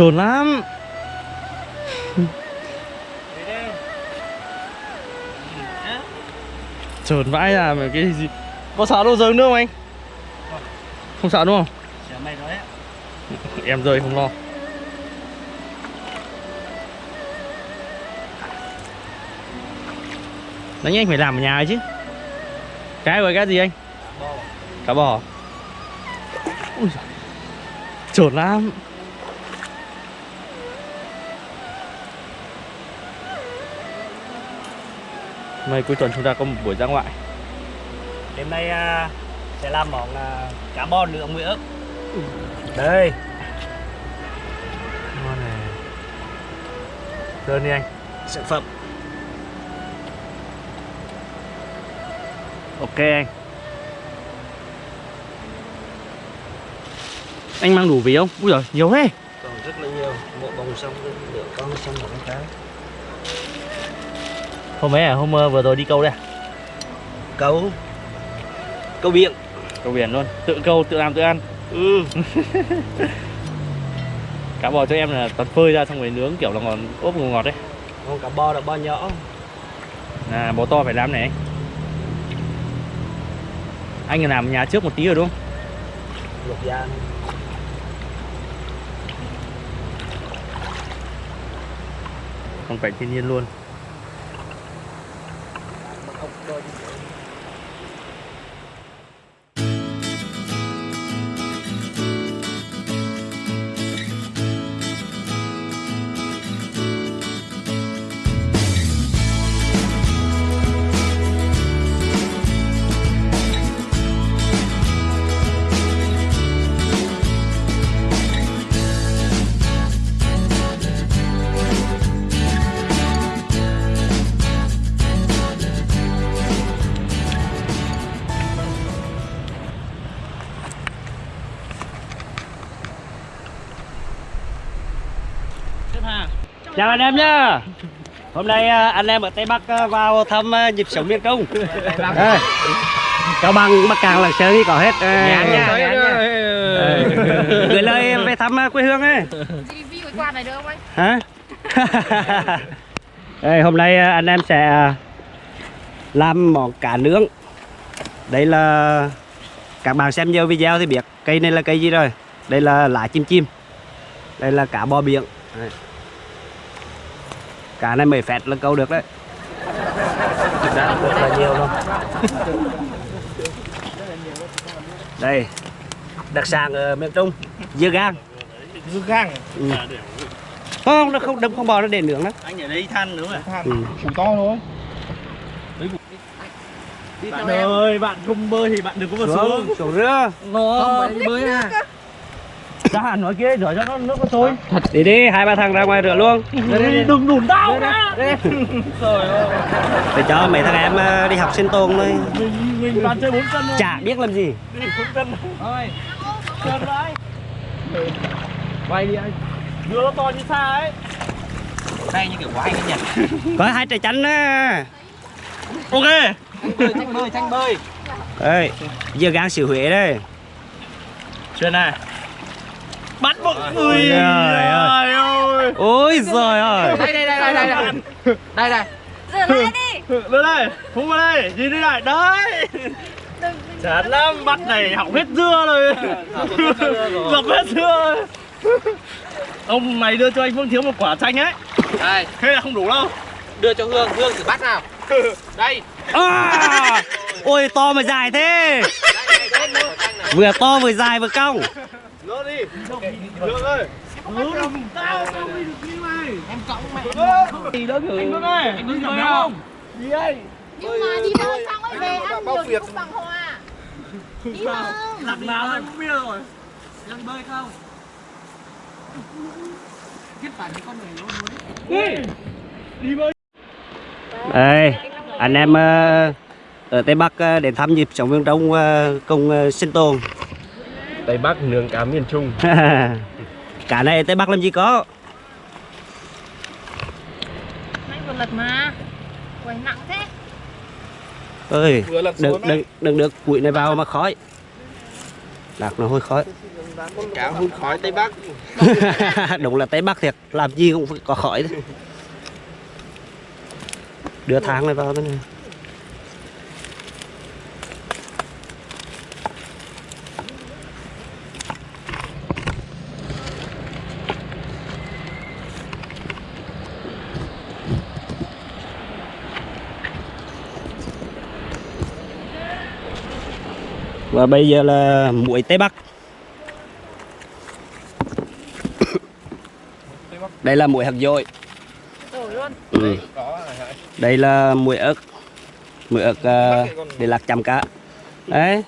Trồn lắm Trồn vãi là mà cái gì Có sợ đâu rơi nước không anh? Không sợ đúng không? Em rơi không lo Đấy anh phải làm ở nhà ấy chứ Cái rồi cái gì anh? Bò Cá bò Ui giời. Trồn lắm Mấy cuối tuần chúng ta có một buổi ra ngoại. Đêm nay à, sẽ làm món à, cá bò nướng với ớt Đây. Ngon này. Đơn đi anh. Sản phẩm. Ok anh. Anh mang đủ ví không? Ui giời, nhiều thế. Còn rất là nhiều. Một bông xong nửa con xong một cái Hôm ấy à, hôm ờ, vừa rồi đi câu đây à? Câu? Câu biển. Câu biển luôn, tự câu, tự làm, tự ăn. Ừ. Cá bò cho em là toàn phơi ra xong rồi nướng kiểu là ngon ốp ngọt ngọt đấy. Con cá bò là bò nhỏ. Là bò to phải làm này. Anh làm nhà trước một tí rồi đúng không? Luộc da phong cảnh thiên nhiên luôn Chào anh em nhá Hôm nay à, anh em ở Tây Bắc à, vào thăm à, nhịp sống miền Trung Đây, Cao Bằng, Bắc Cạn, Lạng Sơn thì có hết Nhàn nha, nha. đây. Gửi lời về thăm à, quê hương ấy review cái quạt này được không anh? Hả? Đây, hôm nay à, anh em sẽ à, làm món cá nướng Đây là các bạn xem nhiều video thì biết cây này là cây gì rồi Đây là lá chim chim Đây là cá bò biển Đây. Cá này mấy phẹt là câu được đấy. Đã rất là nhiều luôn Đây. Đặc sản ở miền Trung Dưa gang. Dưa gang ừ. Không, nó không đâm không bò nó để nướng đó anh ở đây than nữa à? Ừ. củ to thôi. Bạn ơi bạn không bơi thì bạn đừng có vào Xuống, xuống. xuống rửa. Nó không bơi à ra hẳn nói kia rửa cho nó nước nó sôi Đi đi, hai ba thằng ra ngoài rửa luôn. Đừng đùn tao ra trời ơi. Để cho mấy thằng em ờ, đi học sinh tồn thôi. Mình mình toàn chơi bốn chân thôi. Chả biết làm gì. Đi bốn chân thôi. Chân đấy quay đi anh. Đưa nó to như xa ấy. Đây như kiểu anh ấy nhỉ? Có hai trái chanh á ok. Tranh bơi, tranh bơi Đây, dưa gang xỉu Huế đây. Chuyên này Bắt một người. Trời ơi. Trời ơi. Ôi giời ơi. Đây, đây, đây, đây, đây Đây, đây Rửa lại đi. Đưa đây Phú vào đây Nhìn đây này. Đấy. Chán lắm Bắt này hỏng hết dưa rồi. Dập hết dưa rồi. Ông mày đưa cho anh Phương Thiếu một quả chanh ấy. Đây, Thế là không đủ đâu. Đưa cho Hương, Hương thử bắt nào. Đây. À, Ôi to mà dài thế. Vừa to vừa dài vừa cong Đưa đi. Đưa ơi Hương Tao tao mới được như này Em cõng mẹ Gì đó thử Anh Hương ơi Anh không Gì đây nhưng mà đi bơi xong ấy về ăn thì không bằng hòa đi bơi Lần nào anh cũng biết rồi. Lần bơi không? Kết phải cái con này nó muốn Đi Đi bơi Đây, anh em ờ, ở Tây Bắc ờ, đến thăm nhịp sống miền Trung ờ, cùng ờ, sinh tồn Tây Bắc nướng cá miền Trung. Cả này Tây Bắc làm gì có? Anh vừa lật mà. Quầy nặng thế. Ơi đừng, đừng, đừng được củi này vào mà khói. Đặt nó hôi khói. Cả hút khói Tây Bắc. Đúng là tây bắc thiệt. Làm gì cũng phải có khỏi đấy. đưa thang này vào thế này và bây giờ là muối tây bắc. Đây là muối hạt dội ừ. đây là muối ớt. Muối ớt ờ, để lạc chăm cá. Đấy.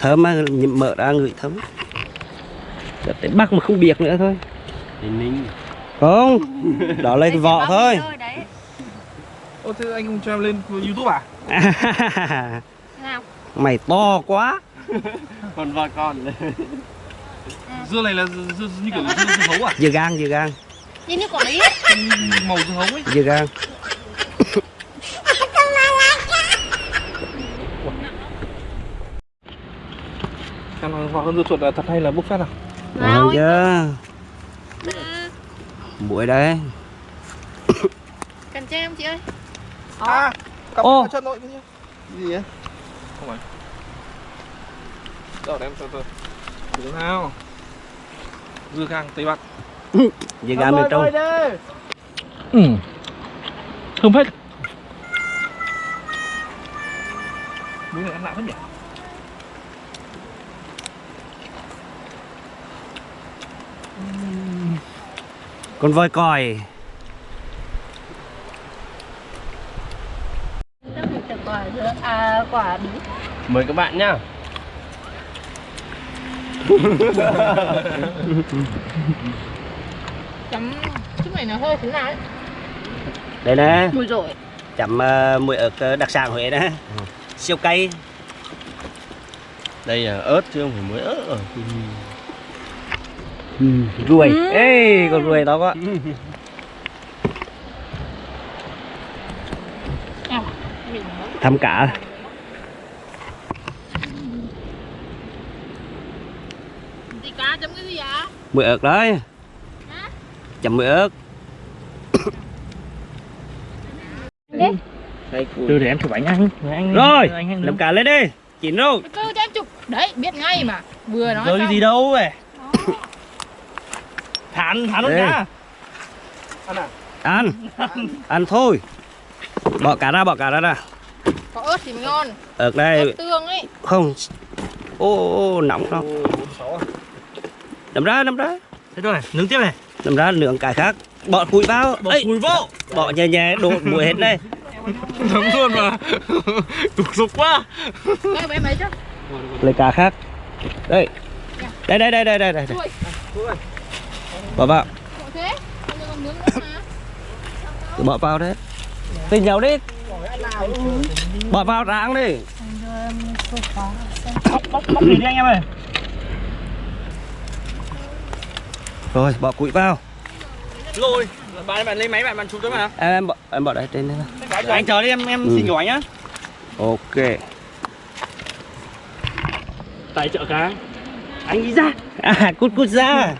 Thơm mà mở ra ngửi thơm. Tới bắc mà không biệt nữa thôi. Không. Đó là cái vỏ thôi. Ô thế anh không cho em lên Youtube à? Mày to quá Còn vợ con Dưa này là dưa, dưa như kiểu dưa, dưa hấu à? dưa gan dưa gan Nhìn như quả lý. Màu dưa hấu ấy dưa gan Xem là hoa hơn dưa chuột là thật hay là bốc phét à? ngon chưa muối đấy Cần cho em chị ơi. À, cặp Ô. chân nội cái Gì ấy? Không phải. Đâu để em từ từ Từ nào. Dưa gang Tây Bắc. Dưa gan miền trung. Ừ. Thơm phết. Muối này ăn lạ phết nhỉ? con voi còi Chắc mình chặt quả dứa. À quả bí. Mời các bạn nhá Chấm chút này nó hơi thế nào ấy. đây nè Mùi rồi. chấm uh, muối ớt ờ, đặc sản huế nè siêu cay Đây là ớt chứ không phải muối ớt rồi ruồi ê con ruồi to quá À, mình thăm cả. Gì cá chấm cái gì ạ? muối ớt đấy. Hả? chấm muối ớt. Từ để em chụp ảnh anh anh rồi anh, anh làm cả lên đi. Chín rồi Từ từ cho em chụp. Đấy, biết ngay mà. Vừa nói Rồi xong. gì đâu vậy Thán, thán luôn Ê. nhá ăn. Ăn thôi. Bỏ cả ra bỏ cả ra ra Có ớt thì mới ngon. ớt Ớt đây tương ấy. không. Ô, ô, ô nóng đó nằm ra nằm ra Thế rồi, nướng tiếp này. Nằm ra nướng cái khác. Bỏ củi vào. Bỏ Ê, cùi vô bỏ nhẹ nhẹ đổ muối hết đây Nóng luôn mà. Tục dục quá. Đây lấy cá khác. Đây. Đây đây đây đây đây, đây. Ui, bỏ vào. Bỏ vào đấy. Tình nhau đi bỏ vào ráng đi. Bóc, bóc, bóc đi anh em ơi rồi bỏ củi vào. Rồi, bạn bạn lấy máy bạn bạn chụp cho mà em em bỏ em bỏ đây trên đây. Anh chờ đi em em Ừ. xin ảnh nhá. Ok. Tại chợ cá. Anh đi ra. À cút cút ra.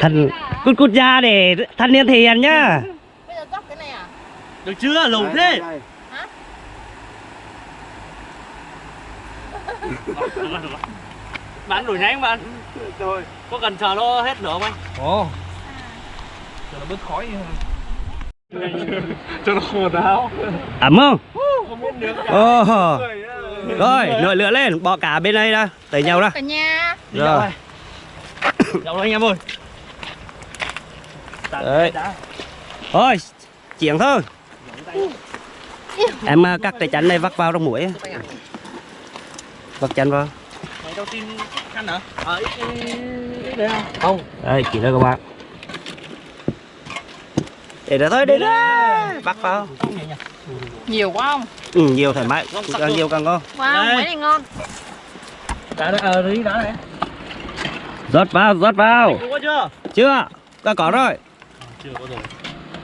Thần cút cút ra để thanh niên thể hiện nhá Bây giờ rắc cái này à? Được chưa, lẩu thế. Bạn đổi nhanh bạn. Rồi Có cần chờ nó hết lửa không? Anh? Ồ Chờ nó bớt khói Cho nó khô táo ẩm không? Không biết nướng rồi nồi lửa lên. Bỏ cả bên đây ra. Tới nhau ra. Cả nhà. rồi. Đậu rồi anh em ơi. Đấy. thôi chuyện thôi em à, cắt cái chanh này vắt vào trong mũi. Vắt chanh vào. Mày hả? Ờ, ít, ít, không? Đây chỉ đây các bạn. Để đó thôi để đó bắt vào. Nhiều quá không? ừ, nhiều thoải mái. Càng nhiều càng ngon. Wow, mấy này ngon. Đã đã, ờ, đã này rót vào rót vào. Có chưa? chưa có có rồi. Chưa có rồi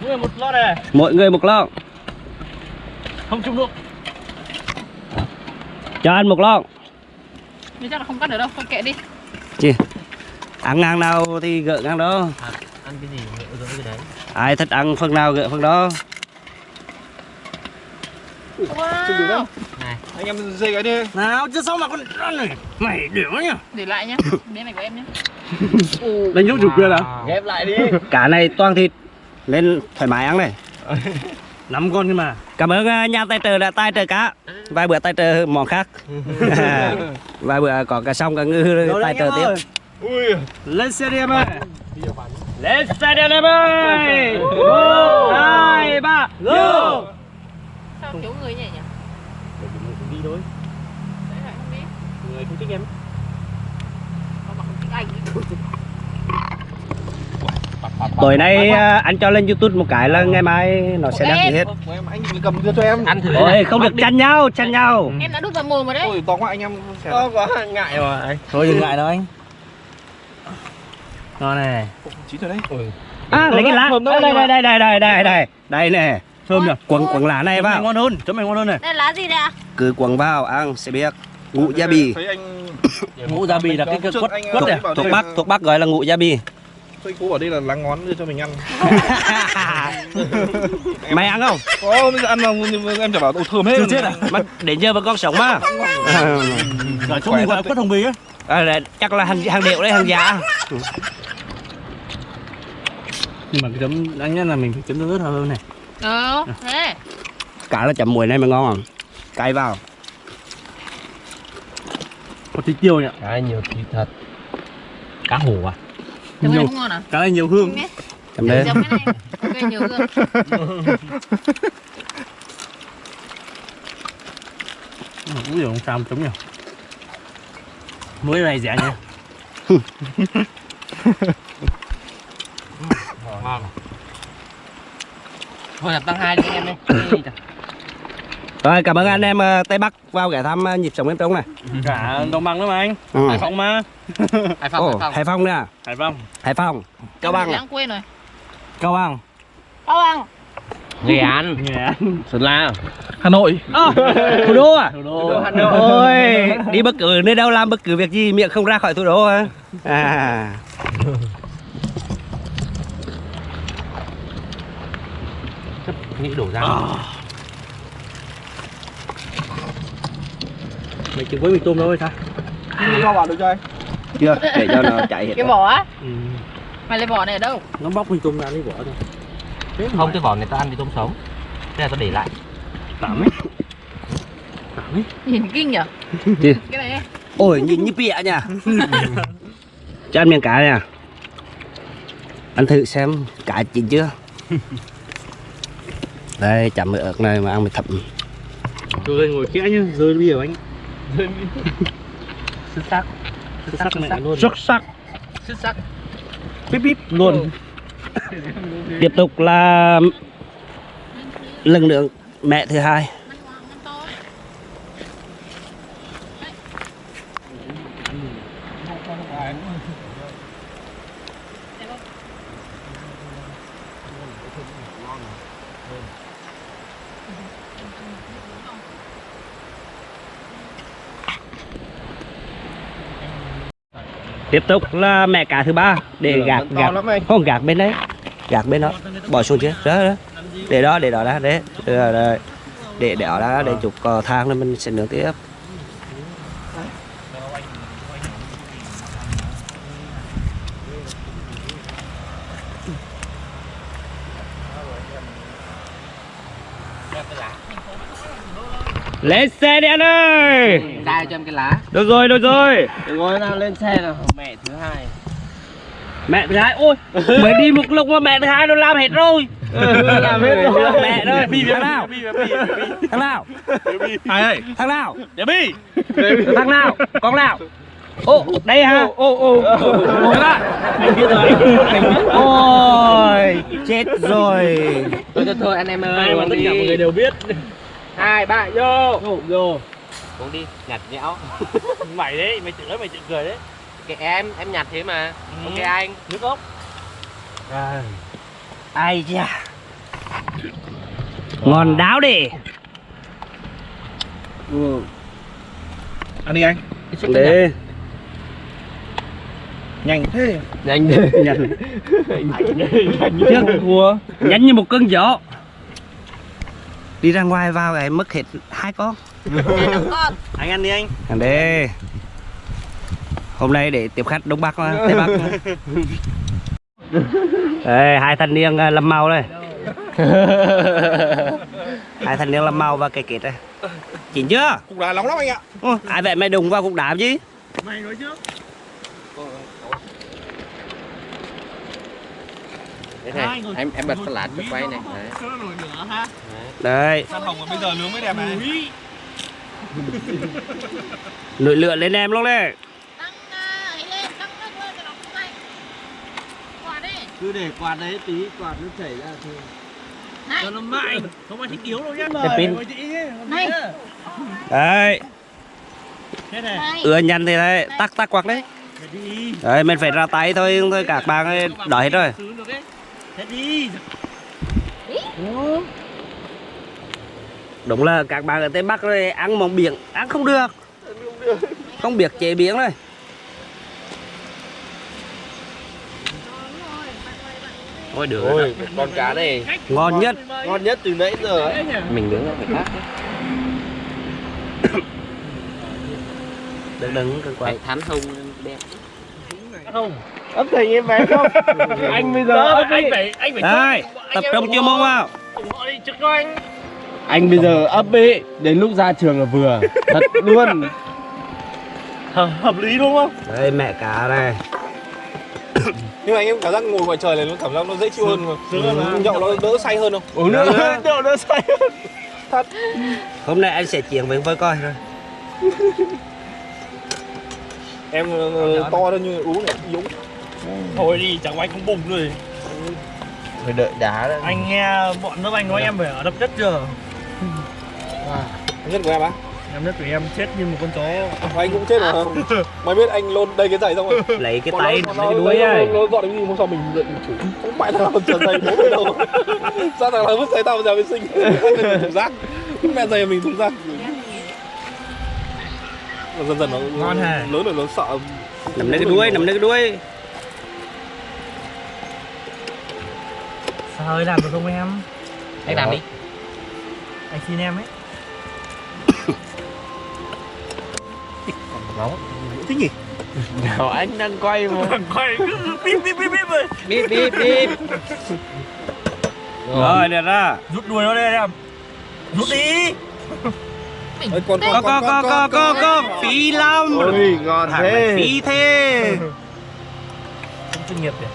Mỗi người một lon này. Mỗi người một lon Không chung nước cho ăn một lon nhưng chắc là không cắt được đâu thôi kệ đi. Chi? Ăn ngang nào thì gỡ ngang đó. Ăn cái gì gỡ cái đấy. Ai thích ăn phần nào gỡ phần đó. Wow. anh em dây cái đi. Nào chứ sao mà con ăn này? Mày đểu nhá để lại nhá. Miếng này của em nhá. Đánh giúp chủ quyền à? Ghép lại đi. Cả này toàn thịt Lên thoải mái ăn này. Năm con nhưng mà. Cảm ơn à, nhà tài trợ đã tài trợ cá. Vài bữa tài trợ món khác. Vài bữa có cả sông cả ngư tài trợ tiếp. ui. Lên xe đi em ơi. Lên xe đi em ơi. Một hai ba go. Sao thiếu người nhỉ? Nhỉ đi thôi. Người không thích em Sao mà không thích anh Tối nay à, anh cho lên youtube một cái là ngày mai nó sẽ đăng ký hết. Em anh cầm đưa cho em. Ăn thử Ôi không được chăn nhau chăn nhau. Em đã đút vào mồm rồi đấy. Ôi to quá anh em sẽ to quá ngại anh thôi đừng ngại đâu anh. Ngon này. Chín rồi đấy. À lấy cái lá. Đây đây đây đây đây đây đây đây nè. Thơm nhỉ quần quần lá này vào. ngon hơn chấm này ngon hơn này. Đây lá gì đây ạ? cứ quần vào ăn sẽ biết. Ngũ gia bì. Thấy anh ngũ gia bì là cái quất quất ờ, này bảo thuộc bắc thuộc bắc gọi là ngũ gia bì Tôi cô bảo đây là lá ngón đưa cho mình ăn. Mày ăn không? Có bây giờ ăn vào em chả bảo đồ thơm hết. Chưa chết à? Mà giờ vẫn còn sống mà. Ở chỗ mình gọi quất hồng bì á. À, là, chắc là hàng hàng điệu đấy hàng giả. Nhưng mà cái chấm đáng nhất là mình phải chấm nước hơn này. Ờ thế. Cả là chấm muối này mà ngon không? Cay vào. Có tí tiêu nhỉ? Cái nhiều thịt thật. Cá hổ à Chấm này không ngon à? cái này nhiều hương. Chấm đấy Chấm cái này. Ok, nhiều hương. nhiều không sao chấm nhỉ. Muối này rẻ nhỉ. Ngon. Thôi là tăng hai đi anh em đi rồi cảm ơn anh em ờ, tây bắc vào ghé thăm ờ, nhịp sống bên trong này. Cả đồng bằng nữa mà anh. Ừ. hải phòng mà. Hải Ồ, hải phòng. Nè. Hải phòng. Hải phòng. Cao bằng à? Lãng quên rồi. cao bằng. Cao Bằng. nghệ an. Nghệ an. Sơn la. Hà Nội. Thủ đô à? Thủ đô. Hà ôi đi bất cứ nơi đâu làm bất cứ việc gì miệng không ra khỏi thủ đô hả? À. Nghĩ đổ ra mày chừng với mì tôm đâu rồi sao Đi qua bảo được cho anh chưa để cho nó chạy hết Cái vỏ á? Mày lấy vỏ này ở đâu? nó bóc mì tôm ra lấy vỏ thôi. Không cái vỏ này tao ăn thì tôm sống. Thế là tao để lại. Tạm ấy. Tạm ấy. Nhìn kinh nhở? Cái này. ôi nhìn như bịa nha. Cho ăn miếng cá nè ăn thử xem cá chín chưa? Đây với ớt này mà ăn mới thấm rồi đây ngồi kẽ nhá rơi bia anh xuất sắc. Xuất sắc mẹ luôn. Xuất sắc. Xuất sắc. bíp bíp luôn. Tiếp tục là lần nữa mẹ thứ hai tiếp tục là mẹ cá thứ ba để gạt gạt không gạt bên đấy. Gạt bên đó. Bỏ xuống chứ. Đó, đó. để đó để đó đã. Đấy rồi, rồi. để để đó đã để chụp cò thang rồi mình sẽ nướng tiếp lên xe đi anh ơi. Ra cho em cái lá. Được rồi được rồi. Ngồi nào lên xe nào. Mẹ thứ hai. Mẹ thứ hai ôi mới đi một lúc mà mẹ thứ hai nó làm hết rồi. Làm hết rồi. mẹ ơi thằng nào? Thằng nào Ai ơi? Thằng nào? Để bi. Thằng nào? Con nào? Ô đây hả? Ô ô ô. Anh biết rồi. Ôi chết rồi. Thôi thôi thôi anh em ơi ai mà tất cả mọi người đều biết hai ba vô. Vô vô. Uống đi nhặt nhẽo. Mày đấy mày tự nói mày tự cười đấy. Kệ em em nhặt thế mà. Ừ. ok anh. Nước ốc. Ai da ngon đáo đi. Ăn đi anh. Đi. Nhanh thế. nhanh đi Nhanh. Tiếc thua. Nhanh như một cơn gió. Đi ra ngoài vào lại mất hết hai con. Anh ăn đi anh. Thằng đi. Hôm nay để tiếp khách Đông Bắc Tây Bắc. mà. Đây, hai thanh niên à, lâm màu đây. hai thanh niên lâm màu và cây kết đây. Chín chưa? Cục đá nóng lắm anh ạ. Ô, ai vậy mày đụng vào cục đá chứ? Mày nói trước. Thế này em em bật flash cho quay này đấy. Đây, San hồng mà bây giờ nướng mới đẹp này. Úi. nổi lửa lên em. Quả đi. Cứ để quạt đấy tí, quạt nó chảy ra thôi. Này, Cho nó mạnh, không ai thích yếu đâu nhá. Cái pin. này, Đấy, Thế này. này. ưa nhanh thì đấy, tắc tắc quạt đấy. Đấy, mình phải ra tay thôi, thôi các bạn ơi, đợi hết rồi. Đấy. Thế đi. Đúng là các bạn ở Tây Bắc đây ăn món biển, ăn không được. Không biết chế biến đây. Ôi được. Ôi, con cá này Ngon nhất. Ngon nhất từ nãy giờ ấy. mình nướng nó phải khác. Đừng đừng cần quạt. thắn hông đẹp. Không. Ấp thành em bé không? anh bây giờ anh phải anh phải Đây, tập trung chuyên môn vào. ủng hộ đi trước cho anh. Anh bây giờ ấp ấy đến lúc ra trường là vừa thật luôn Hợp, hợp lý đúng không? Đây mẹ cá đây. Nhưng mà anh em cảm giác ngồi ngoài trời này nó cảm giác nó dễ chịu hơn mà. Nhậu nó đỡ say hơn không? Uống nước đậu nó say hơn. Hôm nay anh sẽ chuyển với với coi rồi. Em ờ, to hơn như uống này yếu. Thôi đi, chẳng qua anh cũng bùng rồi. phải đợi đá đấy Anh nghe bọn lớp anh nói em phải ở đập đất chưa? Nhất của em á? Em đất của em chết như một con chó. Và anh cũng chết mà. Mày biết anh lôn đây cái giày xong rồi. Lấy cái tay nó- lấy cái đuôi ấy. Nó gọi đến gì hôm sau mình mình chủ Không phải là trần giày bố đâu Sao thằng là vứt giày tao vào nhà vệ sinh thùng rác Mẹ giày mình thùng rác Dần dần nó Ngon hả? Lớn rồi nó sợ Nằm lấy cái đuôi, nằm lấy cái đuôi. Sao ơi làm được không em? Anh làm đi. Anh xin em ấy. Thích nhỉ? Nào anh đang quay mà Quay cứ bíp bíp bíp bíp rồi. Bíp bíp bíp. Rồi, được ra. Rút đuôi nó đây em. Rút đi. Ôi, con, Có có có có có có phí lắm. ôi ngon Thằng thế phí thế. Không chuyên nghiệp kìa.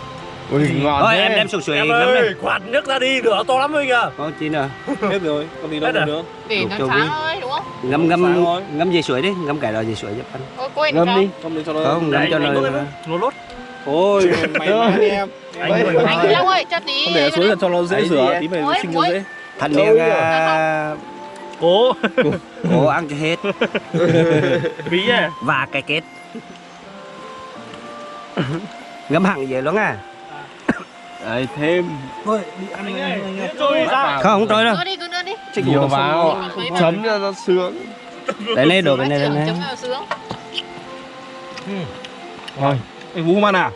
ôi ngon Thôi thế em đem sủi sủi Em ơi, đây. quạt nước ra đi, lửa to lắm rồi kìa. Có chi nữa. Hết rồi, còn gì đâu à? nữa Để nó sáng ơi? Ngâm ngâm ngâm dây suối đi, ngâm cái đó dây suối giúp anh. Ôi, quên ngâm đi Không để cho nó Không, ngâm cho nó. Nó lốt. Ôi, mày em Anh. Anh Long ơi, cho tí. Không để xuống là cho nó dễ rửa, tí mày sinh cho dễ Thanh niên à, Cố. cố ăn cho hết Bí à. và cái kết. Ngâm hẳn vậy luôn à. Đấy thêm Anh ơi, trôi ra. Không, không trôi đâu. Đưa đi, cứ đưa đi. nhiều vào chấm cho nó sướng Đấy này đổ cái này lên Chấm này. vào sướng. Anh Vũ ăn à?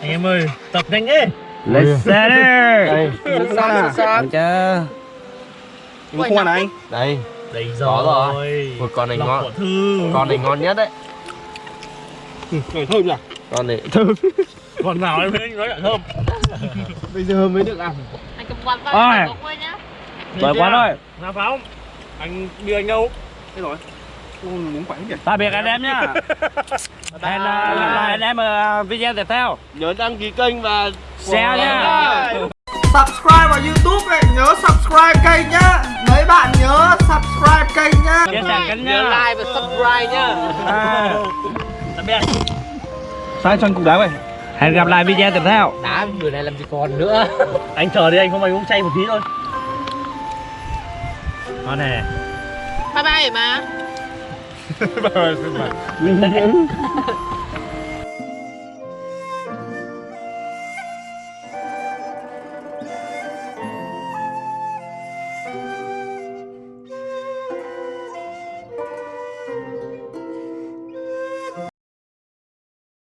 Anh em ơi, tập nhanh đi. Let's set it. đây Sao à? Ăn chưa? Vũ không ăn à anh? đây Đây Có rồi. rồi. một con này ngon con này ngon nhất đấy Trời thơm nhỉ? Con này thơm Còn nào em thấy nói là thơm. bây giờ mới được ăn Anh cầm quạt vào, có quên nhá. Rồi quá rồi. Nào pháo. Anh đưa anh đâu? Thế rồi Ôi, muốn quánh nhỉ? Tạm biệt anh em nhá. Hẹn lại anh em ở video tiếp theo. nhớ đăng ký kênh và Share nhá. subscribe vào YouTube này, nhớ subscribe kênh nhá. Mấy bạn nhớ subscribe kênh nhá. Chia sẻ kênh Nhớ like và subscribe nhá. À. Tạm biệt. Sai cho anh cục đá vậy Hẹn gặp lại video tiếp theo. Đá bữa này làm gì còn nữa. Anh chờ đi anh không anh uống chay một tí thôi. Ngon nè. Bye bye mà. Bye bye.